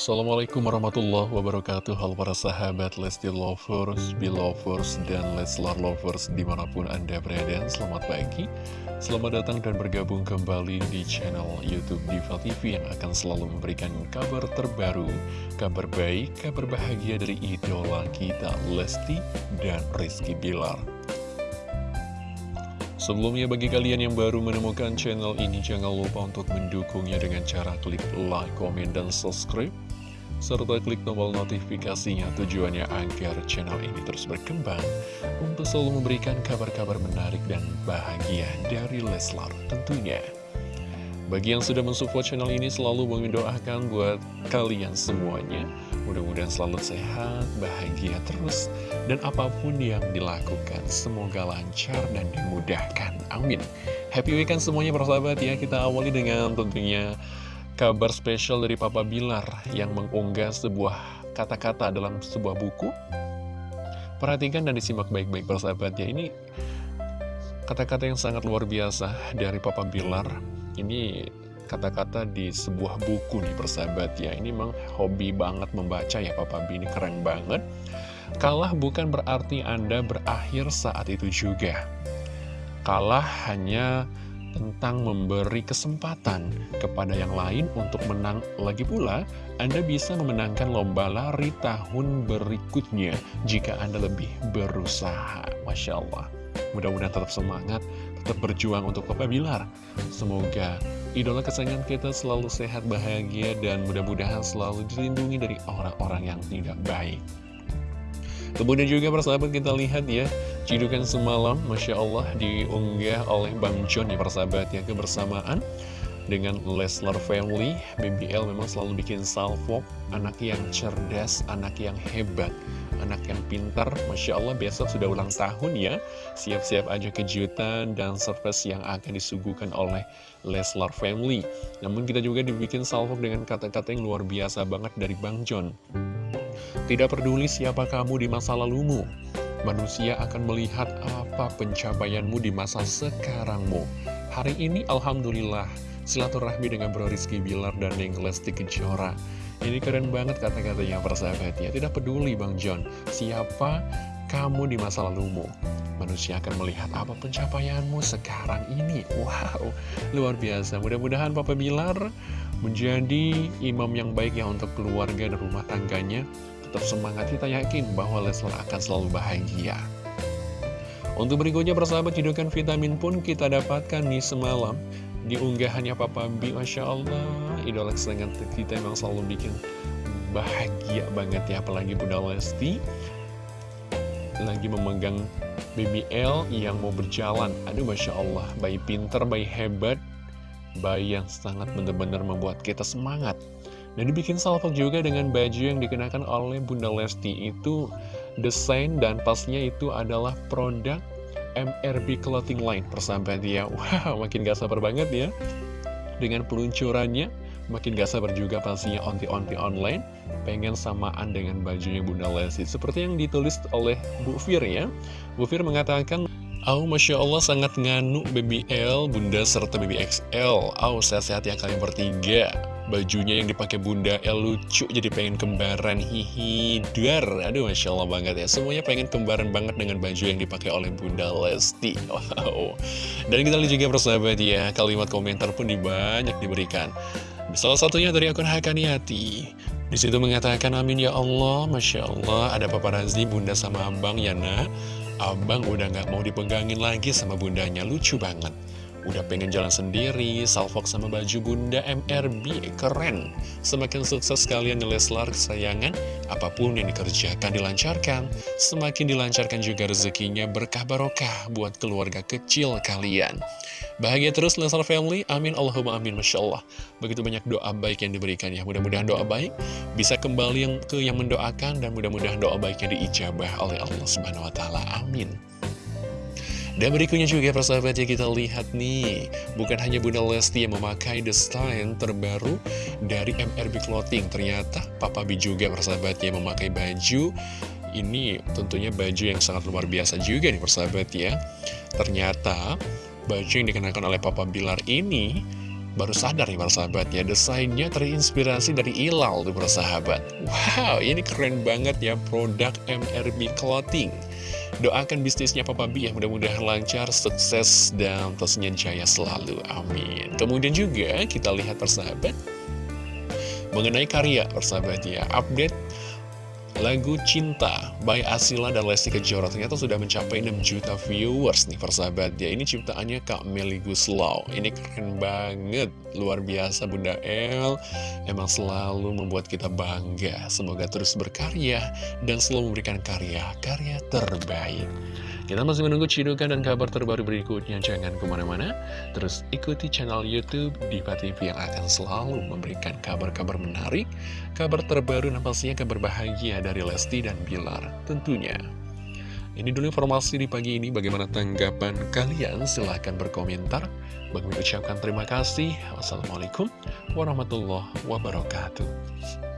Assalamualaikum warahmatullahi wabarakatuh. Halo para sahabat Lesti Lovers, Belovers, dan Leslar Lovers di mana pun anda berada. Selamat pagi, selamat datang dan bergabung kembali di channel Youtube Diva TV Yang akan selalu memberikan kabar terbaru, kabar baik, kabar bahagia dari idola kita Lesti dan Rizky Bilar. Sebelumnya bagi kalian yang baru menemukan channel ini jangan lupa untuk mendukungnya dengan cara klik like, komen, dan subscribe serta klik tombol notifikasinya tujuannya agar channel ini terus berkembang untuk selalu memberikan kabar-kabar menarik dan bahagia dari Leslar tentunya. Bagi yang sudah mensupport channel ini selalu mendoakan buat kalian semuanya. Mudah-mudahan selalu sehat, bahagia terus Dan apa pun yang dilakukan semoga lancar dan dimudahkan. Amin. Happy weekend semuanya persahabat ya. Kita awali dengan tentunya kabar spesial dari Papa Bilar Yang mengunggah sebuah kata-kata dalam sebuah buku. Perhatikan dan disimak baik-baik persahabat ya Ini kata-kata yang sangat luar biasa dari Papa Bilar. Ini kata-kata di sebuah buku nih persahabat ya Ini memang hobi banget membaca ya Papa B ini keren banget. Kalah bukan berarti Anda berakhir saat itu juga. Kalah hanya tentang memberi kesempatan kepada yang lain untuk menang lagi pula Anda bisa memenangkan lomba lari tahun berikutnya jika Anda lebih berusaha Masya Allah mudah-mudahan tetap semangat tetap berjuang untuk Papa Bilar. Semoga idola kesayangan kita selalu sehat, bahagia, dan mudah-mudahan selalu dilindungi dari orang-orang yang tidak baik. Kemudian juga persahabat kita lihat ya Cidukan semalam Masya Allah diunggah oleh Bang John ya persahabat ya Kebersamaan dengan Leslar Family. BBL memang selalu bikin salvo Anak yang cerdas, anak yang hebat anak yang pintar. Masya Allah besok sudah ulang tahun ya. Siap-siap aja kejutan dan surprise yang akan disuguhkan oleh Leslar Family. Namun kita juga dibikin salvo dengan kata-kata yang luar biasa banget dari Bang John. Tidak peduli siapa kamu di masa lalumu Manusia akan melihat apa pencapaianmu di masa sekarangmu Hari ini Alhamdulillah Silaturahmi dengan Bro Rizky Bilar dan Neng Lesti Kejora ini keren banget kata-katanya persahabat ya. Tidak peduli Bang John, siapa kamu di masa lalumu. Manusia akan melihat apa pencapaianmu sekarang ini. Wow, luar biasa. Mudah-mudahan Papa Bilar menjadi imam yang baik ya untuk keluarga dan rumah tangganya. Tetap semangat, kita yakin bahwa Leslar akan selalu bahagia. Untuk berikutnya persahabat hidupkan vitamin pun kita dapatkan nih semalam. Di unggahannya Papa B Masya Allah idola kesayangan kita emang selalu bikin bahagia banget ya apalagi Bunda Lesti. Lagi memegang BBL yang mau berjalan. Aduh Masya Allah bayi pinter, bayi hebat bayi yang sangat benar-benar membuat kita semangat dan dibikin salvo juga dengan baju yang dikenakan oleh Bunda Lesti itu desain dan pasnya itu adalah produk MRB Clothing Line persahabat ya. Wow makin gak sabar banget ya. Dengan peluncurannya Makin gak sabar juga pastinya onti-onti online Pengen samaan dengan bajunya Bunda Lesti. Seperti yang ditulis oleh Bu Fir ya. Bu Fir mengatakan Oh, Masya Allah sangat nganu BBL, Bunda serta BBXL Oh, sehat-sehat ya kalian bertiga Bajunya yang dipakai Bunda El lucu jadi pengen kembaran hihi dar. Aduh Masya Allah banget ya. Semuanya pengen kembaran banget dengan baju yang dipakai oleh Bunda Lesti. Wow. Dan kita lihat juga persahabat ya Kalimat komentar pun banyak diberikan. Salah satunya dari akun Hakaniati. Di situ mengatakan amin ya Allah, Masya Allah ada paparazi bunda sama abang ya nak. Abang udah gak mau dipegangin lagi sama bundanya, lucu banget Udah pengen jalan sendiri, salfok sama baju bunda MRB, keren. Semakin sukses kalian Leslar kesayangan, apa pun yang dikerjakan dilancarkan. Semakin dilancarkan juga rezekinya berkah barokah buat keluarga kecil kalian. Bahagia terus Leslar Family, amin Allahumma amin, Masya Allah. Begitu banyak doa baik yang diberikan ya, mudah-mudahan doa baik bisa kembali ke yang mendoakan dan mudah-mudahan doa baiknya diijabah oleh Allah Subhanahu Wa Taala. Amin. Dan berikutnya juga persahabat ya kita lihat nih Bukan hanya Bunda Lesti yang memakai desain terbaru dari MRB Clothing. Ternyata Papa B juga persahabat ya memakai baju. Ini tentunya baju yang sangat luar biasa juga nih persahabat ya. Ternyata baju yang dikenakan oleh Papa Bilar ini baru sadar nih persahabat ya. Desainnya terinspirasi dari Ilal tuh persahabat Wow ini keren banget ya produk MRB Clothing Doakan bisnisnya Papa B ya mudah-mudahan lancar, sukses, dan tentunya jaya selalu Amin. Kemudian juga kita lihat persahabat Mengenai karya persahabat ya Update Lagu Cinta by Asila dan Lesti Kejora ternyata sudah mencapai 6 juta viewers nih persahabat. Ya Ini ciptaannya Kak Meli Guslau. Ini keren banget, luar biasa Bunda El. Emang selalu membuat kita bangga. Semoga terus berkarya dan selalu memberikan karya-karya terbaik kita masih menunggu cidukan dan kabar terbaru berikutnya. Jangan ke mana-mana, terus ikuti channel Youtube Diva TV yang akan selalu memberikan kabar-kabar menarik, kabar terbaru dan pastinya kabar bahagia dari Lesti dan Bilar tentunya. Ini dulu informasi di pagi ini, bagaimana tanggapan kalian? Silahkan berkomentar. Bagi ucapkan terima kasih. Wassalamualaikum warahmatullahi wabarakatuh.